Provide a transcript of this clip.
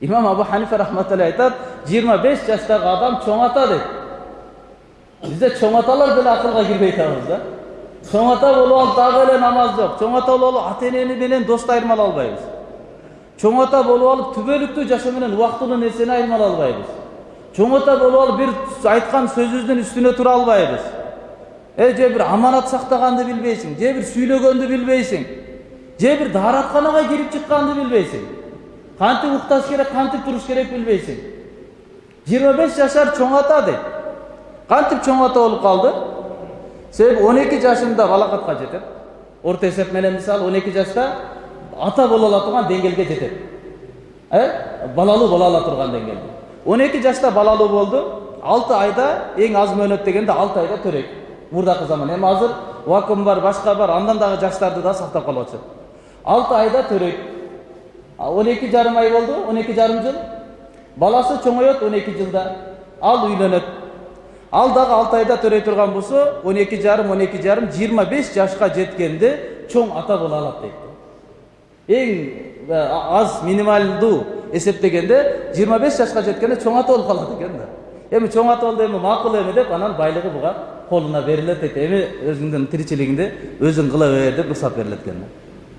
имам абу ханифа рахматуллах айтат жыйырма беш жаштагы адам чоң ата дейт бизде чоң аталар деле акылга кирбей атабыз да чоң ата болуп алып дагы эле намаз жок чоң ата болуп алып ата энени менен досту айырмалай албайбыз чоң ата болуп алып түбөлүктүү жашоо менен убактылуу нерсени айырмалай албайбыз чоң ата болуп алып бир айткан сөзүбүздүн үстүнө тура албайбыз э же бир аманат сактаганды билбейсиң же бир сүйлөгөндү билбейсиң же бир дааратканага кирип чыкканды билбейсиң кантип укташ керек кантип туруш керек билбейсиң жыйырма беш жашар чоң ата дейт кантип чоң ата болуп калды себеби он эки жашында балакатка жетет орто эсеп менен мисалы он эки жашта ата боло ала турган деңгээлге жетет э балалуу боло ала турган деңгээлде он эки жашта балалуу болду алты айда эң аз мөөнөт дегенде алты айда төрөйт мурдакы заман эми азыр вакуум бар башка бар андан дагы жаштарды да сактап калып атышат алты айда төрөйт он эки жарым ай болду он эки жарым жыл баласы чоңоет он эки жылда ал үйлөнөт ал дагы алты айда төрөй турган болсо он эки жарым он эки жарым жыйырма беш жашка жеткенде чоң ата боло алат дейт эң аз минималдуу эсептегенде жыйырма беш жашка жеткенде чоң ата болуп калат экен да эми чоң ата болду эми макул эми деп анан байлыгы буга колуна берилет дейт эми өзүңдүн тиричилигиңди өзүң кыла бер деп уруксат берилет экен да